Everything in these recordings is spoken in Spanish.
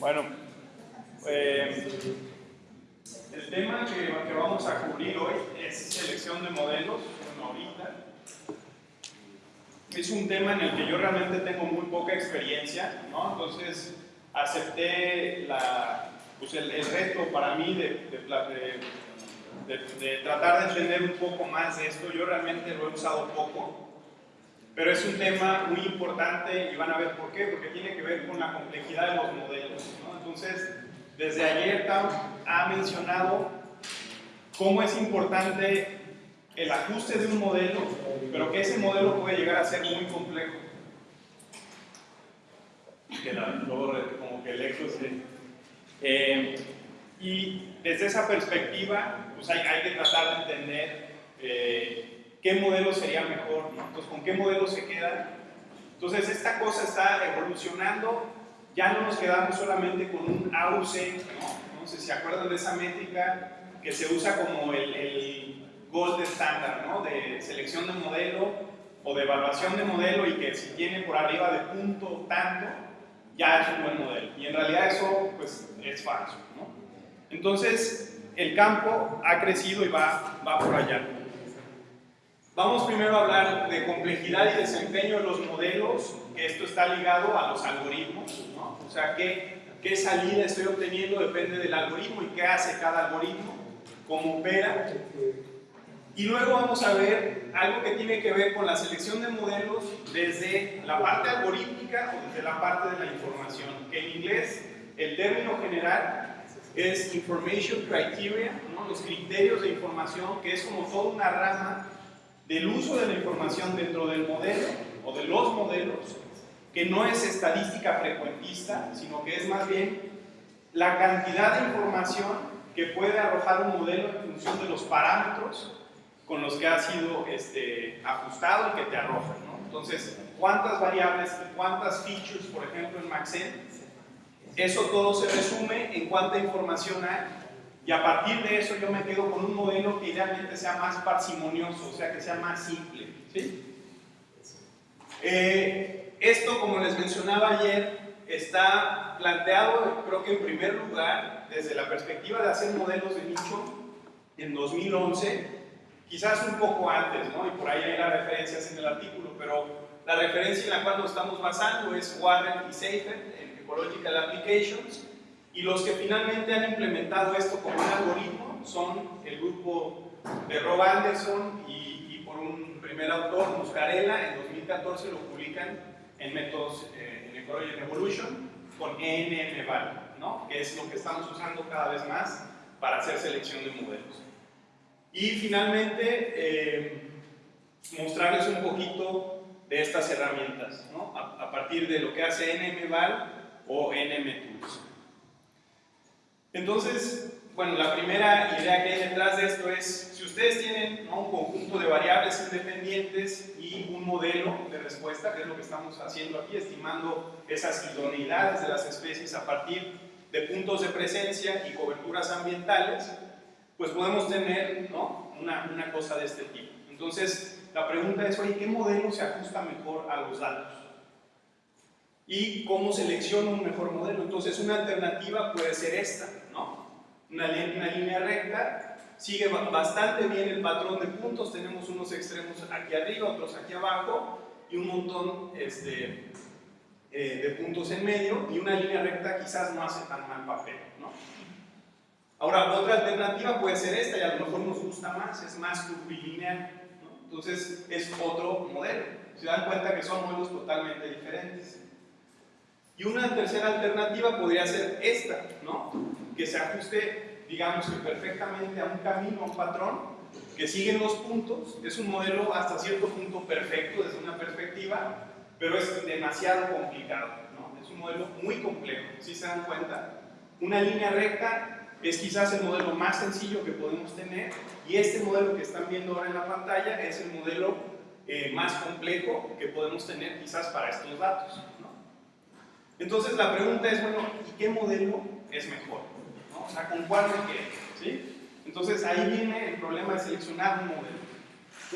Bueno, eh, el tema que, vamos a cubrir hoy es selección de modelos, bueno, ahorita. Es un tema en el que yo realmente tengo muy poca experiencia, ¿no? Entonces acepté la, pues el, el, reto para mí de, de, de, tratar de entender un poco más de esto. Yo realmente lo he usado poco, pero es un tema muy importante y van a ver por qué, porque tiene que ver con la complejidad de los modelos. ¿no? Entonces, desde ayer ha mencionado cómo es importante el ajuste de un modelo, pero que ese modelo puede llegar a ser muy complejo. Que la, luego como que el eco. Eh, y desde esa perspectiva, pues hay, hay que tratar de entender eh, qué modelo sería mejor. Entonces, ¿con qué modelo se queda? Entonces, esta cosa está evolucionando, ya no nos quedamos solamente con un AUC, ¿no? Entonces, ¿se acuerdan de esa métrica que se usa como el, el gold estándar, ¿no? De selección de modelo o de evaluación de modelo y que si tiene por arriba de punto tanto, ya es un buen modelo. Y en realidad eso, pues, es falso, ¿no? Entonces, el campo ha crecido y va, va por allá. Vamos primero a hablar de complejidad y desempeño de los modelos, que esto está ligado a los algoritmos, ¿no? O sea, qué, qué salida estoy obteniendo depende del algoritmo y qué hace cada algoritmo, cómo opera. Y luego vamos a ver algo que tiene que ver con la selección de modelos desde la parte algorítmica o desde la parte de la información, que en inglés el término general es Information Criteria, ¿no? los criterios de información, que es como toda una rama del uso de la información dentro del modelo o de los modelos, que no es estadística frecuentista, sino que es más bien la cantidad de información que puede arrojar un modelo en función de los parámetros con los que ha sido este, ajustado y que te arroja. Entonces, cuántas variables, cuántas features, por ejemplo, en Maxen, eso todo se resume en cuánta información hay y a partir de eso yo me quedo con un modelo que idealmente sea más parsimonioso, o sea, que sea más simple. ¿sí? Eh, esto, como les mencionaba ayer, está planteado, creo que en primer lugar, desde la perspectiva de hacer modelos de nicho en 2011, quizás un poco antes, ¿no? y por ahí hay las referencias en el artículo, pero la referencia en la cual nos estamos basando es Warren y Seifert en Ecological Applications, y los que finalmente han implementado esto como un algoritmo son el grupo de Rob Anderson y, por un primer autor, Muscarella, en 2014 lo publican en métodos eh, en Ecology Evolution con NMVAL, ¿no? que es lo que estamos usando cada vez más para hacer selección de modelos. Y finalmente, eh, mostrarles un poquito de estas herramientas, ¿no? a, a, partir de lo que hace NMVAL o NMTools. Entonces, bueno, la primera idea que hay detrás de esto es, si ustedes tienen un conjunto de variables independientes y un modelo de respuesta, que es lo que estamos haciendo aquí, estimando esas idoneidades de las especies a partir de puntos de presencia y coberturas ambientales, pues podemos tener ¿no? una, una cosa de este tipo. Entonces, la pregunta es, oye, ¿qué modelo se ajusta mejor a los datos? y cómo selecciono un mejor modelo. Entonces una alternativa puede ser esta. Una, línea recta, sigue bastante bien el patrón de puntos, tenemos unos extremos aquí arriba, otros aquí abajo y un montón este, eh, de puntos en medio y una línea recta quizás no hace tan mal papel, ¿no? Ahora, otra alternativa puede ser esta y a lo mejor nos gusta más, es más curvilineal, ¿no? Entonces es otro modelo. Se dan cuenta que son modelos totalmente diferentes. Y una tercera alternativa podría ser esta, ¿no? Que se ajuste, digamos que perfectamente a un camino, a un patrón, que siguen los puntos. Es un modelo hasta cierto punto perfecto desde una perspectiva, pero es demasiado complicado, ¿no? Es un modelo muy complejo, si se dan cuenta. Una línea recta es quizás el modelo más sencillo que podemos tener y este modelo que están viendo ahora en la pantalla es el modelo eh, más complejo que podemos tener quizás para estos datos. Entonces la pregunta es, bueno, ¿y qué modelo es mejor? O sea, ¿con cuál me quedo? ¿Sí? Entonces ahí viene el problema de seleccionar un modelo.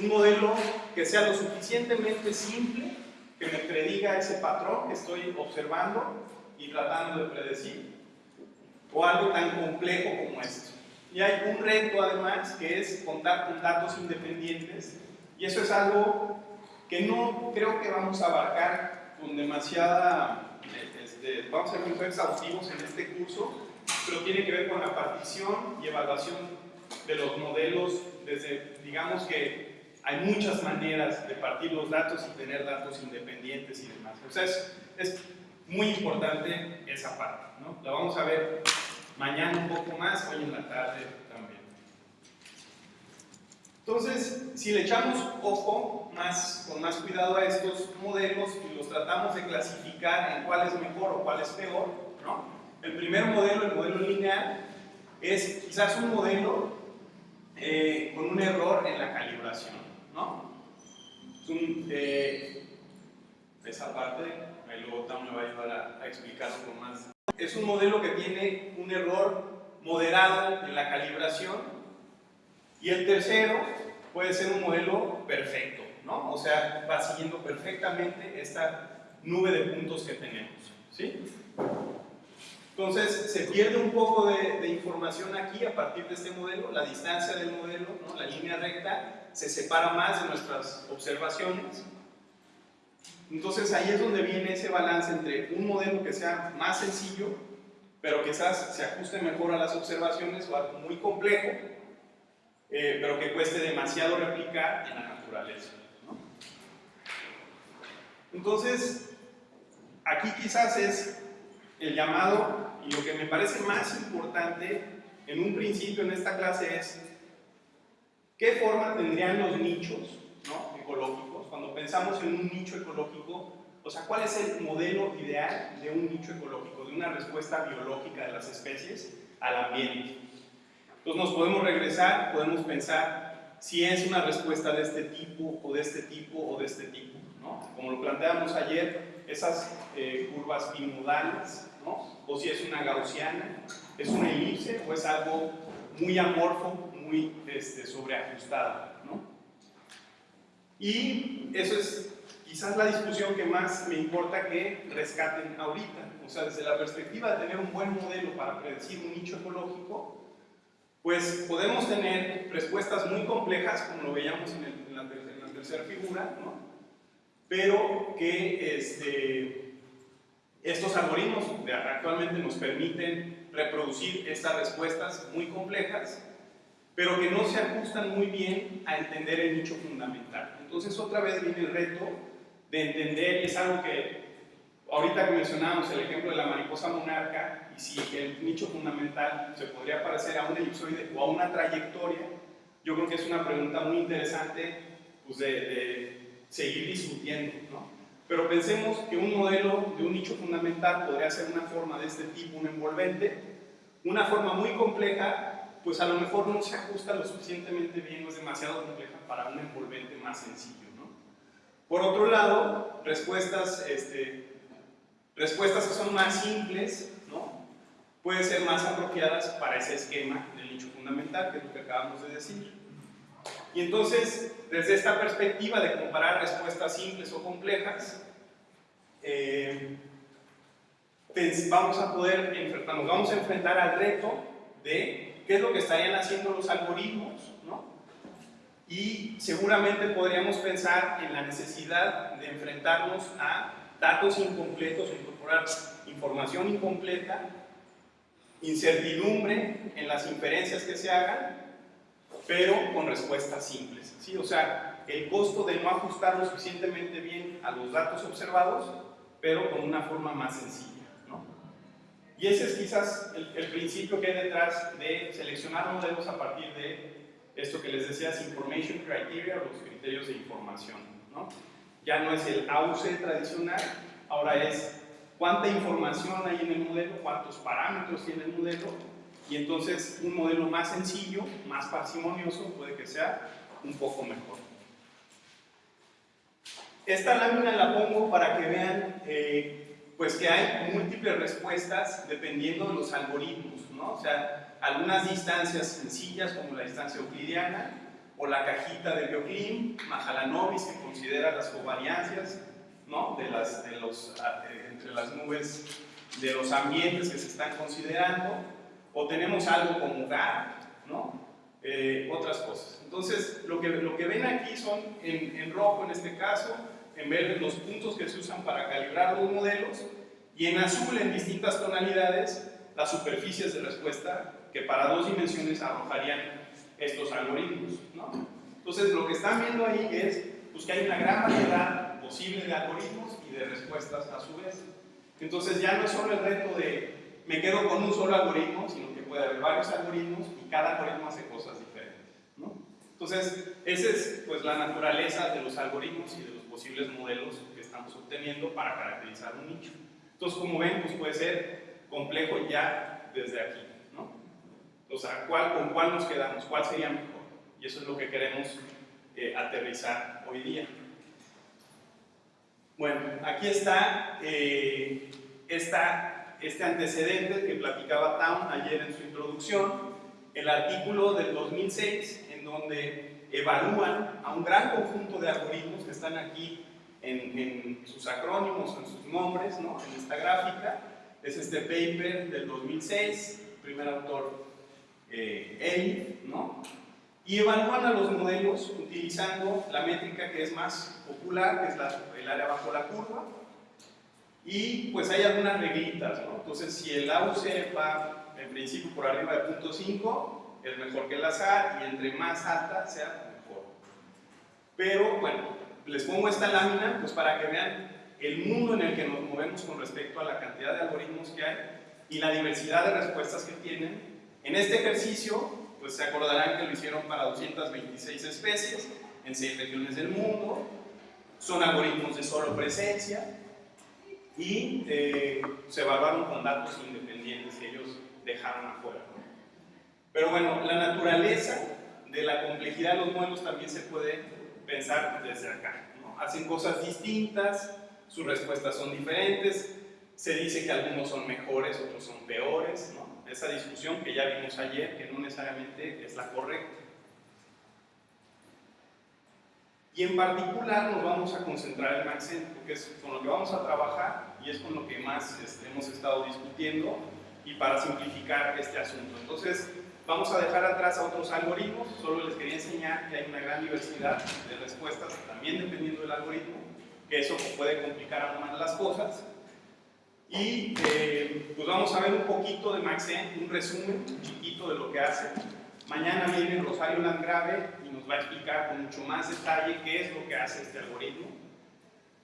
Un modelo que sea lo suficientemente simple, que me prediga ese patrón que estoy observando y tratando de predecir, o algo tan complejo como esto. Y hay un reto además que es contar con datos independientes y eso es algo que no creo que vamos a abarcar con demasiada, este, vamos a ser muy exhaustivos en este curso, pero tiene que ver con la partición y evaluación de los modelos desde, digamos que hay muchas maneras de partir los datos y tener datos independientes y demás. O sea, es, es muy importante esa parte, ¿no? La vamos a ver mañana un poco más, hoy en la tarde también. Entonces, si le echamos ojo más, con más cuidado a estos modelos y los tratamos de clasificar en cuál es mejor o cuál es peor, ¿no? El primer modelo, el modelo lineal, es quizás un modelo eh, con un error en la calibración, ¿no? Es un, eh, esa parte, ahí luego Tom me va a ayudar a, a explicarlo con más. Es un modelo que tiene un error moderado en la calibración y el tercero puede ser un modelo perfecto, ¿no? O sea, va siguiendo perfectamente esta nube de puntos que tenemos, ¿sí? Entonces, se pierde un poco de, información aquí a partir de este modelo, la distancia del modelo, ¿no? la línea recta, se separa más de nuestras observaciones. Entonces, ahí es donde viene ese balance entre un modelo que sea más sencillo, pero quizás se ajuste mejor a las observaciones, o algo muy complejo, eh, pero que cueste demasiado replicar en la naturaleza. Entonces, aquí quizás es el llamado, y lo que me parece más importante en un principio en esta clase es qué forma tendrían los nichos ¿no? ecológicos. Cuando pensamos en un nicho ecológico, o sea, ¿cuál es el modelo ideal de un nicho ecológico, de una respuesta biológica de las especies al ambiente? Entonces nos podemos regresar, podemos pensar si es una respuesta de este tipo, o de este tipo, o de este tipo. Como lo planteamos ayer, esas eh, curvas bimodales, ¿no? o si es una gaussiana, es una elipse o es algo muy amorfo, muy este, sobreajustado. ¿no? Y eso es quizás la discusión que más me importa que rescaten ahorita. O sea, desde la perspectiva de tener un buen modelo para predecir un nicho ecológico, pues podemos tener respuestas muy complejas, como lo veíamos en, la, en la, tercera figura, ¿no? Pero que este, estos algoritmos actualmente nos permiten reproducir estas respuestas muy complejas, pero que no se ajustan muy bien a entender el nicho fundamental. Entonces otra vez viene el reto de entender, y es algo que ahorita que mencionábamos el ejemplo de la mariposa monarca, y si el nicho fundamental se podría parecer a un elipsoide o a una trayectoria, yo creo que es una pregunta muy interesante pues, de, de seguir discutiendo. ¿no? Pero pensemos que un modelo de un nicho fundamental podría ser una forma de este tipo, un envolvente, una forma muy compleja, pues a lo mejor no se ajusta lo suficientemente bien o es demasiado compleja para un envolvente más sencillo. ¿no? Por otro lado, respuestas, este, respuestas que son más simples, ¿no? pueden ser más apropiadas para ese esquema del nicho fundamental, que es lo que acabamos de decir. Y entonces, desde esta perspectiva de comparar respuestas simples o complejas, eh, vamos a poder nos vamos a enfrentar al reto de qué es lo que estarían haciendo los algoritmos, ¿no? Y seguramente podríamos pensar en la necesidad de enfrentarnos a datos incompletos, incorporar información incompleta, incertidumbre en las inferencias que se hagan pero con respuestas simples. ¿sí? O sea, el costo de no ajustar lo suficientemente bien a los datos observados, pero con una forma más sencilla. ¿no? Y ese es quizás el, el, principio que hay detrás de seleccionar modelos a partir de esto que les decía, Information Criteria, los criterios de información. ¿no? Ya no es el AUC tradicional, ahora es cuánta información hay en el modelo, cuántos parámetros tiene el modelo y entonces un modelo más sencillo, más parsimonioso, puede que sea un poco mejor. Esta lámina la pongo para que vean eh, pues que hay múltiples respuestas dependiendo de los algoritmos, ¿no? O sea, algunas distancias sencillas como la distancia euclidiana o la cajita de Bioclim, Mahalanobis que considera las covariancias, ¿no? de las, de los, eh, entre las nubes de los ambientes que se están considerando, o tenemos algo como GAR, ¿no? Eh, otras cosas. Entonces, lo que, lo que ven aquí son, en, en rojo en este caso, en verde los puntos que se usan para calibrar los modelos, y en azul en distintas tonalidades las superficies de respuesta que para dos dimensiones arrojarían estos algoritmos. ¿no? Entonces, lo que están viendo ahí es pues, que hay una gran variedad posible de algoritmos y de respuestas a su vez. Entonces, ya no es solo el reto de me quedo con un solo algoritmo, sino que puede haber varios algoritmos y cada algoritmo hace cosas diferentes. Entonces, esa es pues, la naturaleza de los algoritmos y de los posibles modelos que estamos obteniendo para caracterizar un nicho. Entonces, como ven, pues puede ser complejo ya desde aquí. ¿no? O sea, ¿cuál, ¿con cuál nos quedamos? ¿Cuál sería mejor? Y eso es lo que queremos eh, aterrizar hoy día. Bueno, aquí está eh, esta, este antecedente que platicaba Town ayer en su introducción, el artículo del 2006, en donde evalúan a un gran conjunto de algoritmos que están aquí en, en sus acrónimos, en sus nombres, ¿no? en esta gráfica. Es este paper del 2006, primer autor eh, ¿no? y evalúan a los modelos utilizando la métrica que es más popular, que es la, el área bajo la curva, y pues hay algunas reglitas, ¿no? Entonces, si el AUC va en principio por arriba de 0.5, es mejor que el azar, y entre más alta sea mejor. Pero, bueno, les pongo esta lámina pues para que vean el mundo en el que nos movemos con respecto a la cantidad de algoritmos que hay y la diversidad de respuestas que tienen. En este ejercicio, pues se acordarán que lo hicieron para 226 especies en 6 regiones del mundo, son algoritmos de solo presencia y eh, se evaluaron con datos independientes que ellos dejaron afuera. Pero bueno, la naturaleza de la complejidad de los modelos también se puede pensar desde acá. Hacen cosas distintas, sus respuestas son diferentes, se dice que algunos son mejores, otros son peores, ¿no? esa discusión que ya vimos ayer, que no necesariamente es la correcta. Y en particular nos vamos a concentrar en Maxent, porque es con lo que vamos a trabajar y es con lo que más este, hemos estado discutiendo y para simplificar este asunto. Entonces, vamos a dejar atrás a otros algoritmos, solo les quería enseñar que hay una gran diversidad de respuestas, también dependiendo del algoritmo, que eso puede complicar aún más las cosas. Y eh, pues vamos a ver un poquito de Maxent, un resumen chiquito de lo que hace. Mañana viene Rosario Landgrave y nos va a explicar con mucho más detalle qué es lo que hace este algoritmo.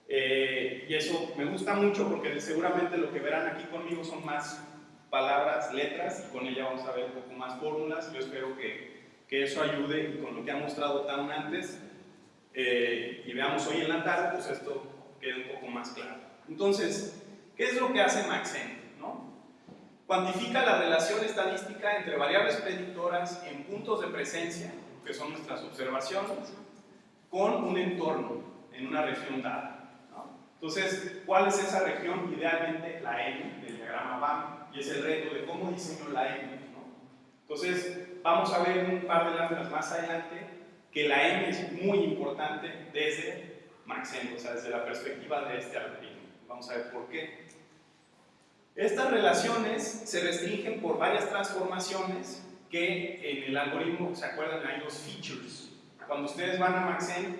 Eh, y eso me gusta mucho porque seguramente lo que verán aquí conmigo son más palabras, letras, y con ella vamos a ver un poco más fórmulas. Yo espero que, que eso ayude y con lo que ha mostrado tan antes eh, y veamos hoy en la tarde, pues esto quede un poco más claro. Entonces, ¿Qué es lo que hace Maxent? Cuantifica la relación estadística entre variables predictoras en puntos de presencia, que son nuestras observaciones, con un entorno en una región dada. ¿no? Entonces, ¿cuál es esa región? Idealmente la M del diagrama BAM, y es el reto de cómo diseño la M. ¿no? Entonces, vamos a ver un par de láminas más adelante que la M es muy importante desde Maxent, o sea, desde la perspectiva de este algoritmo. Vamos a ver por qué. Estas relaciones se restringen por varias transformaciones que en el algoritmo, ¿se acuerdan? Hay dos features. Cuando ustedes van a Maxent,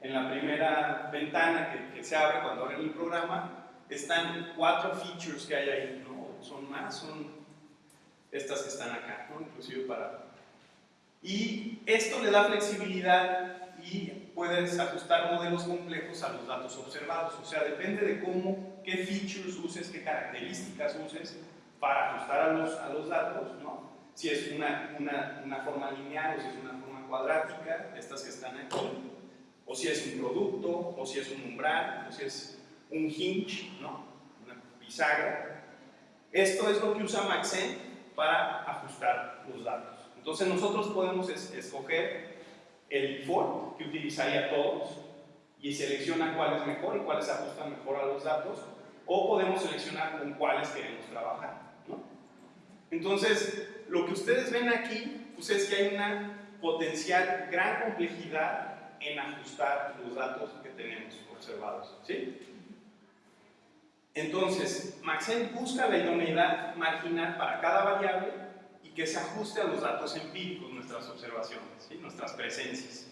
en la primera ventana que, se abre cuando abren el programa, están cuatro features que hay ahí, ¿no? Son más, son estas que están acá, ¿no? Inclusive para... Y esto le da flexibilidad y puedes ajustar modelos complejos a los datos observados. O sea, depende de cómo, qué features uses, qué características uses para ajustar a los, a los datos, ¿no? Si es una, una, una forma lineal o si es una forma cuadrática, estas que están aquí, o si es un producto, o si es un umbral, o si es un hinge, ¿no? Una bisagra. Esto es lo que usa Maxent para ajustar los datos. Entonces nosotros podemos escoger el default que utilizaría todos y selecciona cuál es mejor y cuáles ajustan mejor a los datos o podemos seleccionar con cuáles queremos trabajar. Entonces, lo que ustedes ven aquí pues es que hay una potencial gran complejidad en ajustar los datos que tenemos observados. ¿sí? Entonces, Maxent busca la idoneidad marginal para cada variable que se ajuste a los datos empíricos, nuestras observaciones, ¿sí? nuestras presencias.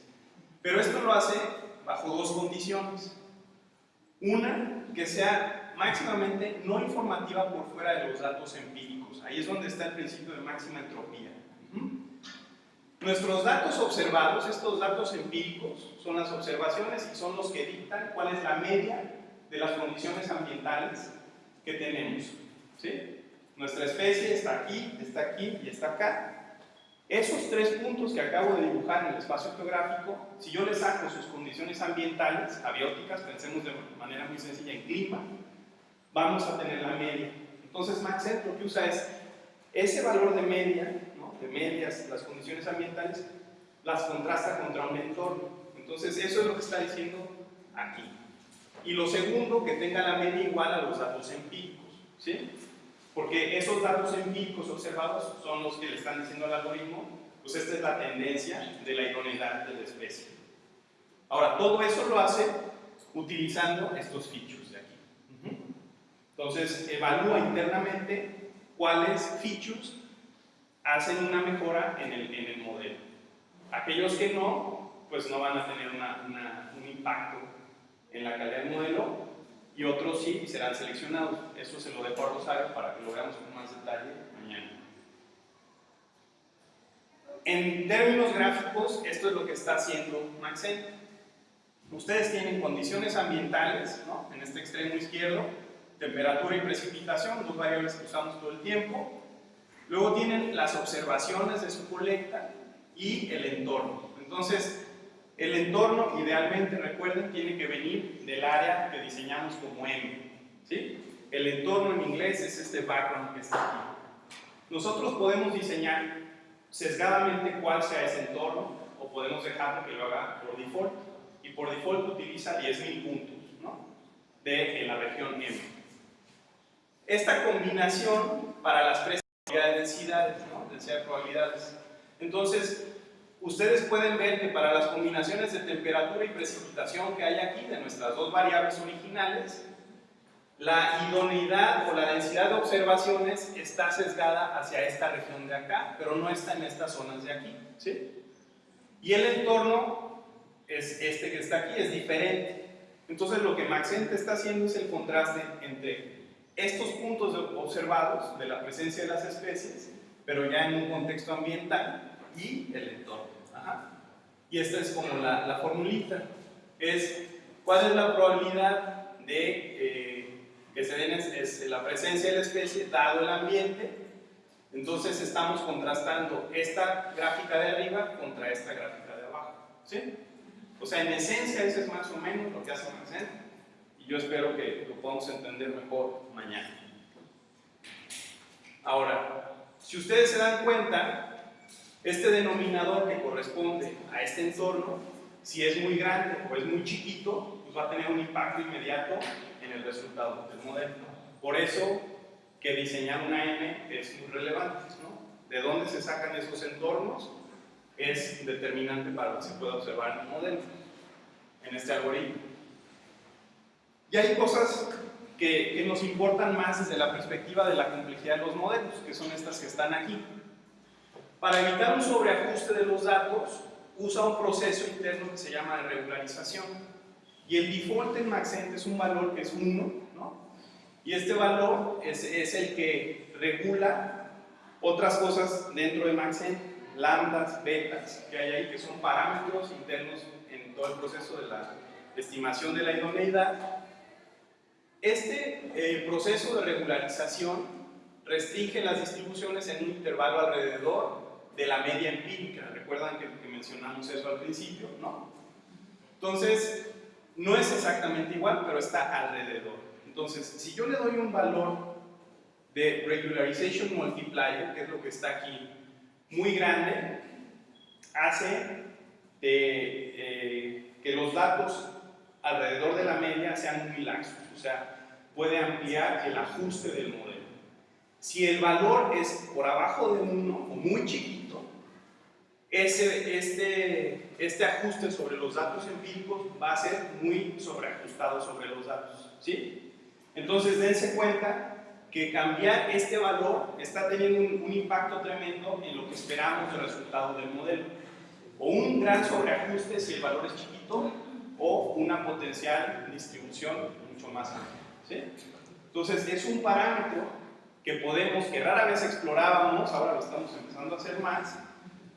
Pero esto lo hace bajo dos condiciones. Una, que sea máximamente no informativa por fuera de los datos empíricos. Ahí es donde está el principio de máxima entropía. Nuestros datos observados, estos datos empíricos, son las observaciones y son los que dictan cuál es la media de las condiciones ambientales que tenemos. ¿sí? Nuestra especie está aquí, está aquí y está acá. Esos tres puntos que acabo de dibujar en el espacio geográfico, si yo les saco sus condiciones ambientales, abióticas, pensemos de manera muy sencilla en clima, vamos a tener la media. Entonces Maxent lo que usa es ese valor de media, de medias, las condiciones ambientales, las contrasta contra un entorno. Entonces eso es lo que está diciendo aquí. Y lo segundo, que tenga la media igual a los datos empíricos. ¿sí? Porque esos datos empíricos observados son los que le están diciendo al algoritmo, pues esta es la tendencia de la idoneidad de la especie. Ahora, todo eso lo hace utilizando estos features de aquí. Entonces, evalúa internamente cuáles features hacen una mejora en el, en el modelo. Aquellos que no, pues no van a tener un impacto en la calidad del modelo y otros sí serán seleccionados. Eso se lo dejo a Rosario para que lo veamos con más detalle mañana. En términos gráficos, esto es lo que está haciendo Maxent. Ustedes tienen condiciones ambientales, ¿no? en este extremo izquierdo, temperatura y precipitación, dos variables que usamos todo el tiempo. Luego tienen las observaciones de su colecta y el entorno. Entonces, el entorno, idealmente, recuerden, tiene que venir del área que diseñamos como M. ¿sí? El entorno en inglés es este background que está aquí. Nosotros podemos diseñar sesgadamente cuál sea ese entorno o podemos dejarlo que lo haga por default. Y por default utiliza 10.000 puntos ¿no? de en la región M. Esta combinación para las tres densidades, ¿no? de probabilidades. Entonces, ustedes pueden ver que para las combinaciones de temperatura y precipitación que hay aquí, de nuestras dos variables originales, la idoneidad o la densidad de observaciones está sesgada hacia esta región de acá, pero no está en estas zonas de aquí. ¿sí? Y el entorno, es este que está aquí, es diferente. Entonent lo que Maxent está haciendo es el contraste entre estos puntos observados de la presencia de las especies, pero ya en un contexto ambiental, y el entorno. Y esta es como la, la, formulita. Es cuál es la probabilidad de eh, que se den es, la presencia de la especie dado el ambiente. Entonces estamos contrastando esta gráfica de arriba contra esta gráfica de abajo. ¿sí? O sea, en esencia eso es más o menos lo que hace Maxent y yo espero que lo podamos entender mejor mañana. Ahora, si ustedes se dan cuenta, este denominador que corresponde a este entorno, si es muy grande o es muy chiquito, pues va a tener un impacto inmediato en el resultado del modelo. Por eso que diseñar una M es muy relevante. ¿no? ¿De dónde se sacan esos entornos? Es determinante para lo que se pueda observar en el modelo, en este algoritmo. Y hay cosas que, que nos importan más desde la perspectiva de la complejidad de los modelos, que son estas que están aquí. Para evitar un sobreajuste de los datos, usa un proceso interno que se llama regularización. Y el default en Maxent es un valor que es 1, ¿no? Y este valor es, es, el que regula otras cosas dentro de Maxent, lambdas, betas, que hay ahí, que son parámetros internos en todo el proceso de la estimación de la idoneidad. Este eh, proceso de regularización restringe las distribuciones en un intervalo alrededor de la media empírica. ¿Recuerdan que, mencionamos eso al principio? ¿no? Entonces, no es exactamente igual, pero está alrededor. Entonces, si yo le doy un valor de regularization multiplier, que es lo que está aquí, muy grande, hace eh, que los datos alrededor de la media sean muy laxos, o sea, puede ampliar el ajuste del modelo. Si el valor es por abajo de 1 o muy chiquito, ese, este, este ajuste sobre los datos empíricos va a ser muy sobreajustado sobre los datos. ¿sí? Entonces dense cuenta que cambiar este valor está teniendo un, impacto tremendo en lo que esperamos del resultado del modelo. O un gran sobreajuste si el valor es chiquito, o una potencial distribución mucho más amplia. ¿sí? Entonces es un parámetro que podemos, que rara vez explorábamos, ahora lo estamos empezando a hacer más,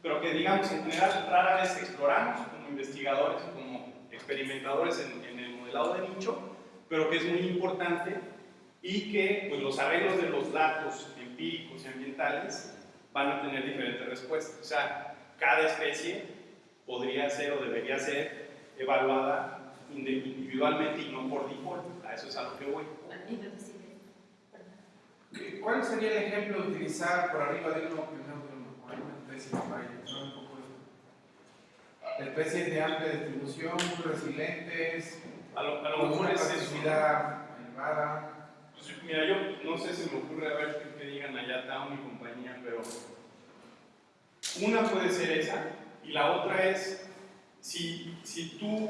pero que digamos en general rara vez exploramos como investigadores, como experimentadores en, el modelado de nicho, pero que es muy importante y que pues, los arreglos de los datos empíricos y ambientales van a tener diferentes respuestas. O sea, cada especie podría ser o debería ser evaluada individualmente y no por default. A eso es a lo que voy. ¿Cuál sería el ejemplo de utilizar por arriba de uno de uno? Una especie de falla, un poco de especies de amplia distribución, muy resilientes, A lo, a lo con mejor una es eso. elevada. Pues, mira, yo no sé si me ocurre a ver qué, qué digan allá Town y compañía, pero una puede ser esa y la otra es si, si tú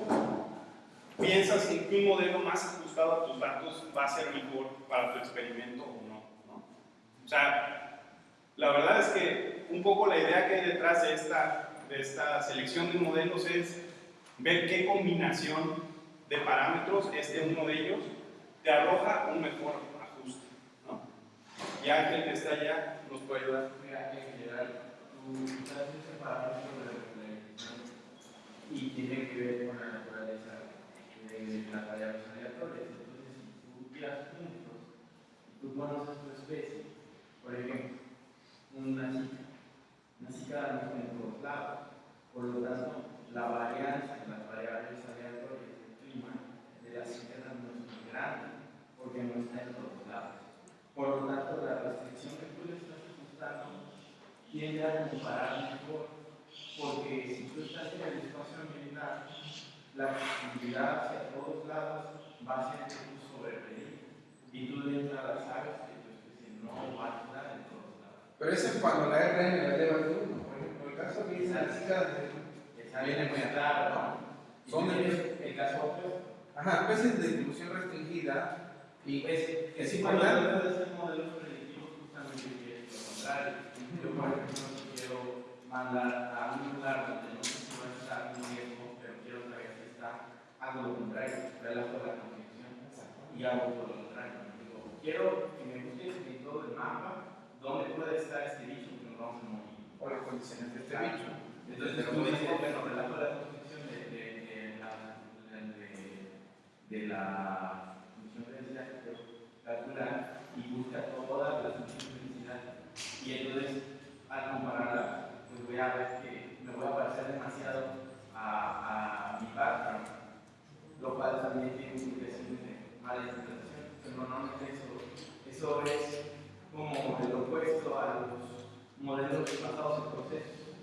piensas en que un modelo más ajustado a tus datos va a ser mejor para tu experimento no, ¿no? O sea, la verdad es que un poco la idea que hay detrás de esta, de esta selección de modelos es ver qué combinación de parámetros, este uno de ellos, te arroja un mejor ajuste. ¿no? Y Ángel que está allá nos puede ayudar. Mira, en general, tú estás ese parámetro de y tiene que ver con la naturaleza de las variables aleatorias. Entonces, si tú tiras puntos y tú conoces tu especie, por ejemplo, una zika, una mismo en todos lados. Por lo tanto, la varianza las variables aleatorias del clima de la zika no es muy grande, porque no está en todos lados. Por lo tanto, la restricción que tú le estás ajustando tiende a comparar mejor, porque si tú estás en el espacio ambiental, la accesibilidad hacia todos lados va a ser que tú. Y tú de sabes que tu especie no va a estar en todos lados. Pero eso es cuando la RM la eleva de uno. Por ejemplo, el caso aquí es la chica. Esa Viene muy claro, ¿no? Son el caso opuesto. Ajá, especies de distribución restringida. Y Es, es es importante. de hacer modelos predictivos justamente lo contrario. Yo, por ejemplo, quiero mandar a un lugar donde no sé si va a estar un riesgo, pero quiero saber si está, hago lo contrario, relajo la confusión y hago todo lo quiero que me busques en todo el mapa dónde puede estar este bicho que nos vamos a morir. O las condiciones de este bicho. Entonces tú dices, bueno, relajo la confusión de, de, de la, de, de la función de densidad que quiero calcular y busca todas las funciones de densidad. Y entonces, al compararla, pues voy a ver que me voy a parecer demasiado a, a mi background, lo cual también tiene implicaciones de mala interpretación. Pero normalmente eso, es como el opuesto a los modelos basados en procesos.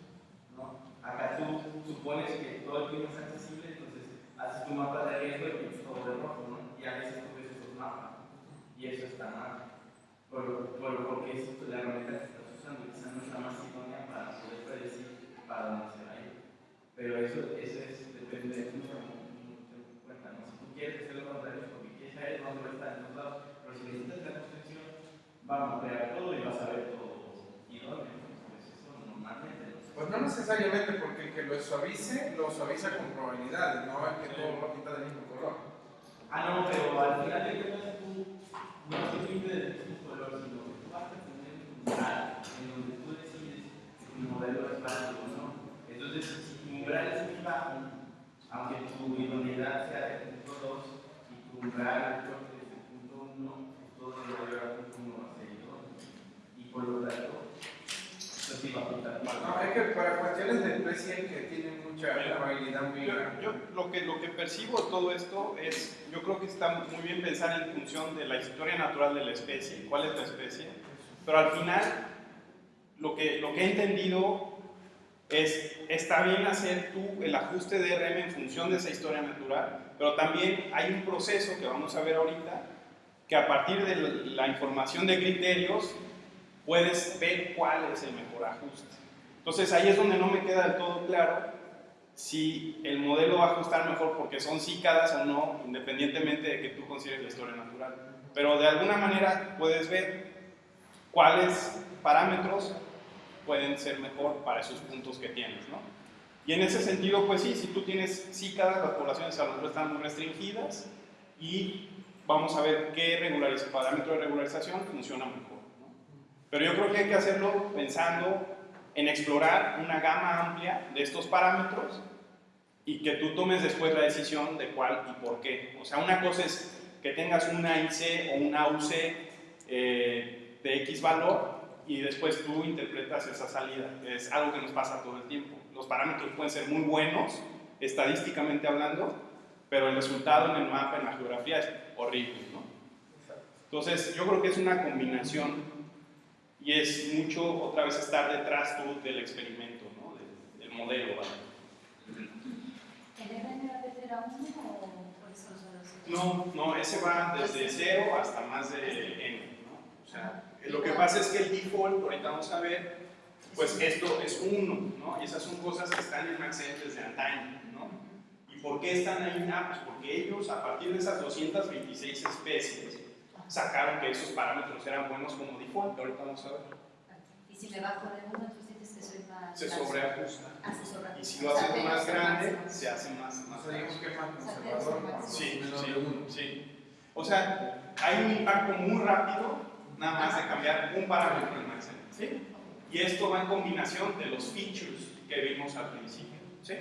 ¿no? Acá tú supones que todo el clima es accesible, entonces haces tu mapa de riesgo y es todo de rojo, ¿no? Y a veces tú ves esos mapas. Y eso está mal. Por, por, porque es la herramienta que estás usando, quizá no es más idónea para poder predecir para dónde se va a ir. Pero eso, eso es, depende de mucho, mucho en cuenta, ¿no? Si tú quieres hacer lo contrario, saber dónde va a estar en lados, pero si necesitas la construcción, vamos a crear todo y vas a ver todo idóneo. Pues eso normalmente no se Pues no necesariamente porque el que lo suavice, lo suaviza con probabilidades, no es que todo lo pinta del mismo color. Ah, no, pero al final de cuentas tú no te depende del mismo color, sino que tú vas a tener un umbral en donde tú decides si tu modelo es válido o no. Entonces, si tu umbral es muy bajo, aunque tu idoneidad sea de punto 2 y tu umbral creo que es de punto 1, todo lo mayor a punto 1 va a ser idóneo. Y por lo tanto, eso sí va a apuntar mal. No, es que para cuestiones de especie que tienen mucha probabilidad muy Yo, grande. yo lo, que, lo que percibo todo esto es, yo creo que está muy bien pensar en función de la historia natural de la especie, cuál es la especie, pero al final lo que, lo que he entendido es, está bien hacer tú el ajuste de RM en función de esa historia natural, pero también hay un proceso que vamos a ver ahorita, que a partir de la información de criterios puedes ver cuál es el mejor ajuste. Entonces ahí es donde no me queda del todo claro si el modelo va a ajustar mejor porque son cícadas o no, independientemente de que tú consideres la historia natural. Pero de alguna manera puedes ver cuáles parámetros pueden ser mejor para esos puntos que tienes, ¿no? Y en ese sentido, pues sí, si tú tienes cícadas, las poblaciones a lo mejor están muy restringidas y vamos a ver qué parámetro de regularización funciona mejor. Pero yo creo que hay que hacerlo pensando en explorar una gama amplia de estos parámetros y que tú tomes después la decisión de cuál y por qué. O sea, una cosa es que tengas una IC o una UC eh, de X valor y después tú interpretas esa salida. Es algo que nos pasa todo el tiempo. Los parámetros pueden ser muy buenos, estadísticamente hablando, pero el resultado en el mapa, en la geografía, es horrible. ¿no? Entonces, yo creo que es una combinación y es mucho, otra vez, estar detrás tú del experimento, ¿no? del, modelo. ¿vale? ¿El RNAP era uno o por eso No, no, ese va desde 0 hasta más de n. ¿no? O sea, lo que pasa es que el default, ahorita vamos a ver, pues esto es 1, ¿no? Y esas son cosas que están en Maxent desde antaño, ¿no? ¿Y por qué están ahí? Ah, pues porque ellos, a partir de esas 226 especies, sacaron que esos parámetros eran buenos como default, ahorita vamos a ver. Y si me bajo de uno, tú sientes que soy más... Se sobreajusta. Ah, se sobreajusta. Y si lo haces más grande, se hace más, más O sea, digamos que más conservador. Sí, menos sí, de uno. sí. O sea, hay un impacto muy rápido, nada más de cambiar un parámetro en Maxent. ¿sí? Y esto va en combinación de los features que vimos al principio. ¿sí?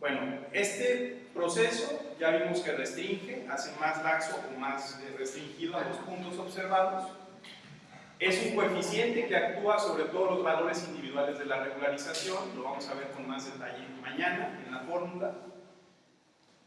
Bueno, este proceso ya vimos que restringe, hace más laxo o más eh, restringido a los puntos observados. Es un coeficiente que actúa sobre todos los valores individuales de la regularización, lo vamos a ver con más detalle mañana en la fórmula.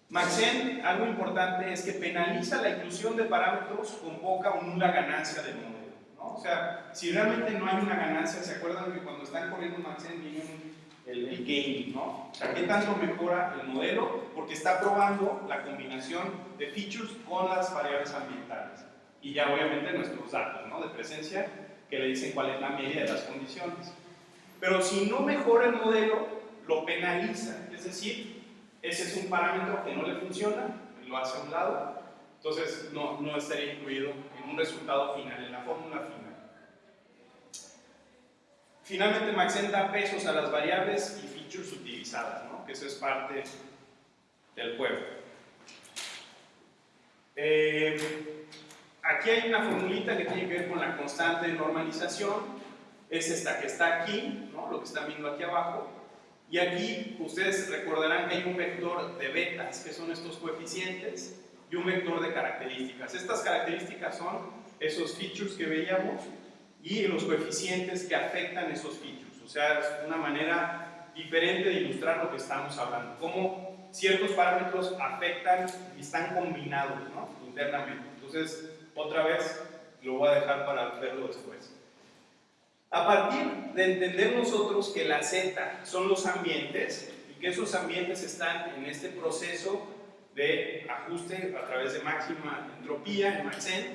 Maxent, algo importante es que penaliza la inclusión de parámetros con poca o nula ganancia del modelo. O sea, si realmente no hay una ganancia, ¿se acuerdan que cuando están corriendo un- el, el gain, ¿no? O ¿qué tanto mejora el modelo? Porque está probando la combinación de features con las variables ambientales. Y ya obviamente nuestros datos, ¿no? De presencia, que le dicen cuál es la media de las condiciones. Pero si no mejora el modelo, lo penaliza. Es decir, ese es un parámetro que no le funciona, lo hace a un lado, entonces no, no estaría incluido un resultado final, en la fórmula final. Finalmente, Maxent da pesos a las variables y features utilizadas, ¿no? que eso es parte del juego. Eh, aquí hay una formulita que tiene que ver con la constante de normalización, es esta que está aquí, ¿no? lo que están viendo aquí abajo, y aquí ustedes recordarán que hay un vector de betas, que son estos coeficientes, y un vector de características. Estas características son esos features que veíamos y los coeficientes que afectan esos features. O sea, es una manera diferente de ilustrar lo que estamos hablando. Cómo ciertos parámetros afectan y están combinados internamente. Entonces, otra vez, lo voy a dejar para verlo después. A partir de entender nosotros que la Z son los ambientes y que esos ambientes están en este proceso de ajuste a través de máxima entropía en Maxent,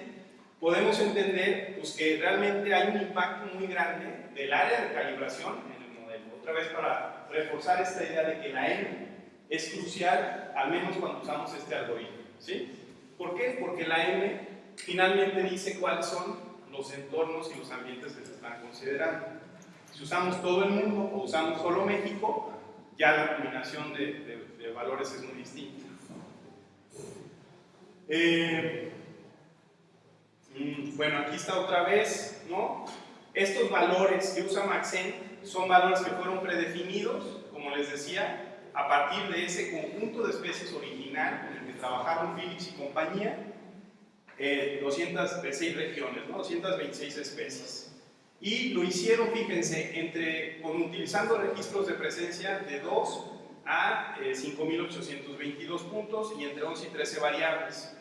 podemos entender pues, que realmente hay un impacto muy grande del área de calibración en el modelo. Otra vez para reforzar esta idea de que la M es crucial, al menos cuando usamos este algoritmo. ¿sí? ¿Por qué? Porque la M finalmente dice cuáles son los entornos y los ambientes que se están considerando. Si usamos todo el mundo o usamos solo México, ya la combinación de, de, de valores es muy distinta. Eh, mm, bueno, aquí está otra vez, ¿no? Estos valores que usa Maxent son valores que fueron predefinidos, como les decía, a partir de ese conjunto de especies original en el que trabajaron Phillips y compañía, eh, 206 regiones, ¿no? 226 especies. Y lo hicieron, fíjense, entre, con, utilizando registros de presencia de 2 a eh, 5.822 puntos y entre 11 y 13 variables.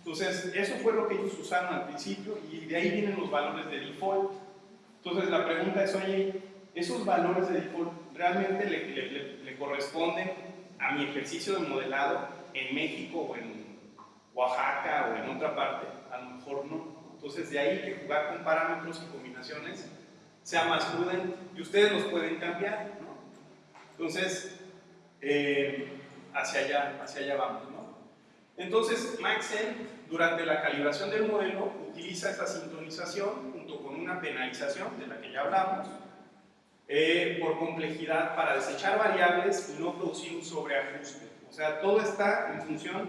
Entonces, eso fue lo que ellos usaron al principio y de ahí vienen los valores de default. Entonces, la pregunta es, oye, ¿esos valores de default realmente le, corresponden a mi ejercicio de modelado en México o en Oaxaca o en otra parte? A lo mejor no. Entonces, de ahí que jugar con parámetros y combinaciones sea más prudente y ustedes los pueden cambiar, ¿no? Entonces, eh, hacia, allá, hacia allá vamos. ¿no? Entonces, Maxent, durante la calibración del modelo, utiliza esta sintonización junto con una penalización, de la que ya hablamos, eh, por complejidad para desechar variables y no producir un sobreajuste. O sea, todo está en función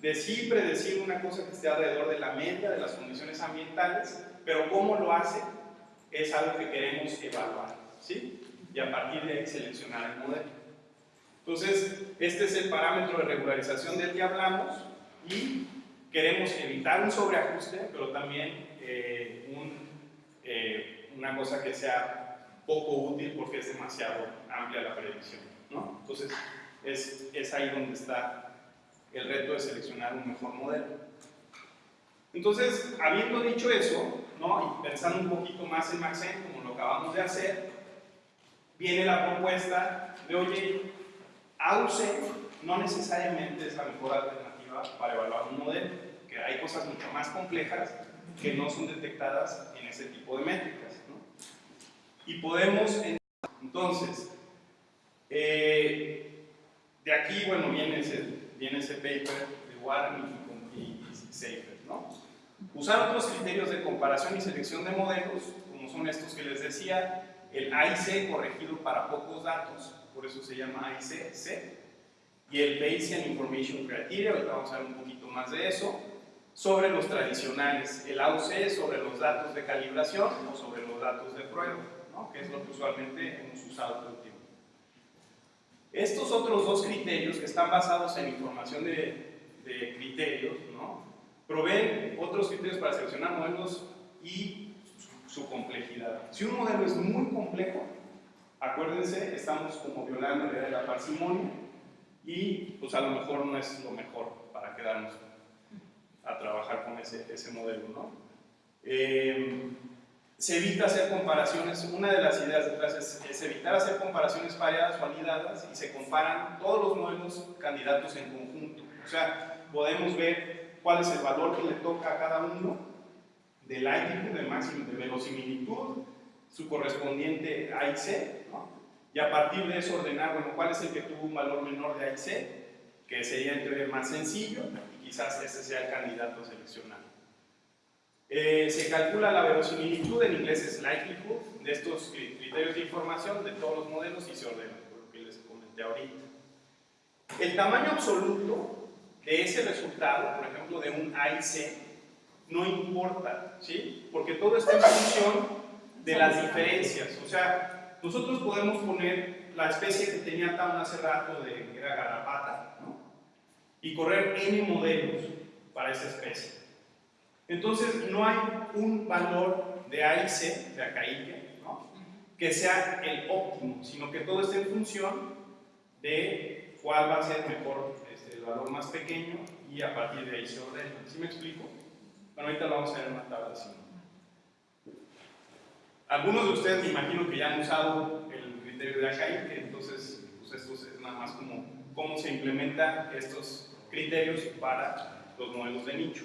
de sí predecir una cosa que esté alrededor de la media de las condiciones ambientales, pero cómo lo hace es algo que queremos evaluar, ¿sí? Y a partir de ahí seleccionar el modelo. Entonces, este es el parámetro de regularización del que hablamos y queremos evitar un sobreajuste, pero también eh, eh, una cosa que sea poco útil porque es demasiado amplia la predicción, ¿no? Entonces, es, es ahí donde está el reto de seleccionar un mejor modelo. Entonces, habiendo dicho eso, ¿no? y pensando un poquito más en Maxent, como lo acabamos de hacer, viene la propuesta de, oye, AUC no necesariamente es la mejor alternativa para evaluar un modelo, que hay cosas mucho más complejas que no son detectadas en ese tipo de métricas. ¿no? Y podemos, entonces, eh, de aquí, bueno, viene ese, viene ese paper de Warren y, y, y ¿no? Usar otros criterios de comparación y selección de modelos, como son estos que les decía, el AIC corregido para pocos datos, por eso se llama AIC, C, y el Bayesian Information Criteria, ahorita vamos a ver un poquito más de eso, sobre los tradicionales, el AUC sobre los datos de calibración o sobre los datos de prueba, ¿no? que es lo que usualmente hemos usado todo el tiempo. Estos otros dos criterios que están basados en información de, de criterios, ¿no? proveen otros criterios para seleccionar modelos y su, su, complejidad. Si un modelo es muy complejo, acuérdense, estamos como violando la idea de la parsimonia y pues a lo mejor no es lo mejor para quedarnos a trabajar con ese, ese modelo. ¿no? Eh, se evita hacer comparaciones, una de las ideas detrás es, es, evitar hacer comparaciones variadas o anidadas y se comparan todos los modelos candidatos en conjunto. O sea, podemos ver cuál es el valor que le toca a cada uno de likelihood, de máximo, de verosimilitud, su correspondiente A y C, ¿no? Y a partir de eso ordenar, bueno, cuál es el que tuvo un valor menor de A y C, que sería en teoría más sencillo, y quizás ese sea el candidato a seleccionar. Eh, se calcula la verosimilitud, en inglés es likelihood, de estos criterios de información de todos los modelos y se ordena, por lo que les comenté ahorita. El tamaño absoluto de ese resultado, por ejemplo, de un A y C, no importa, ¿sí? Porque todo está en función de las diferencias. O sea, nosotros podemos poner la especie que tenía Town hace rato, de, que era garrapata, ¿no? Y correr N modelos para esa especie. Entonces, no hay un valor de A y C, de acaique, ¿no? que sea el óptimo, sino que todo está en función de cuál va a ser mejor este, el valor más pequeño y a partir de ahí se ordena. ¿Sí me explico? Bueno, ahorita lo vamos a ver en una tabla así. Algunos de ustedes me imagino que ya han usado el criterio de acaique, entonces pues esto es nada más como cómo se implementan estos criterios para los modelos de nicho.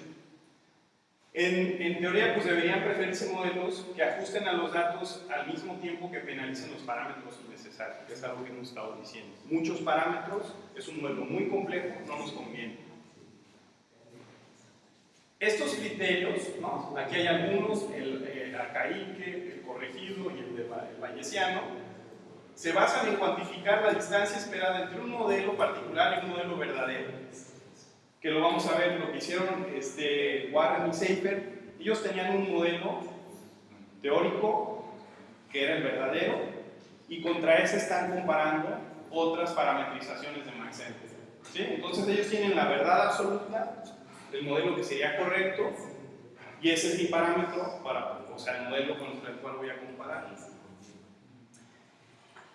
En, en, teoría, pues deberían preferirse modelos que ajusten a los datos al mismo tiempo que penalicen los parámetros innecesarios, que es algo que hemos estado diciendo. Muchos parámetros, es un modelo muy complejo, no nos conviene. Estos criterios, ¿no? aquí hay algunos, el arcaique, el corregido y el, de, el bayesiano, se basan en cuantificar la distancia esperada entre un modelo particular y un modelo verdadero que lo vamos a ver, lo que hicieron este, Warren y Seifer, ellos tenían un modelo teórico que era el verdadero y contra ese están comparando otras parametrizaciones de Maxent. ¿sí? Entonces ellos tienen la verdad absoluta, el modelo que sería correcto y ese es mi parámetro para, o sea, el modelo con el cual voy a comparar.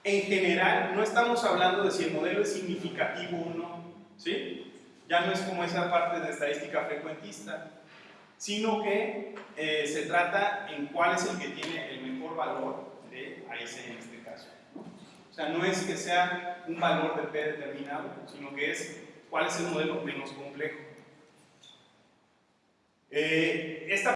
En general, no estamos hablando de si el modelo es significativo o no, ¿sí? ya no es como esa parte de estadística frecuentista, sino que eh, se trata en cuál es el que tiene el mejor valor de AIC en este caso. O sea, no es que sea un valor de P determinado, sino que es cuál es el modelo menos complejo. Eh, esta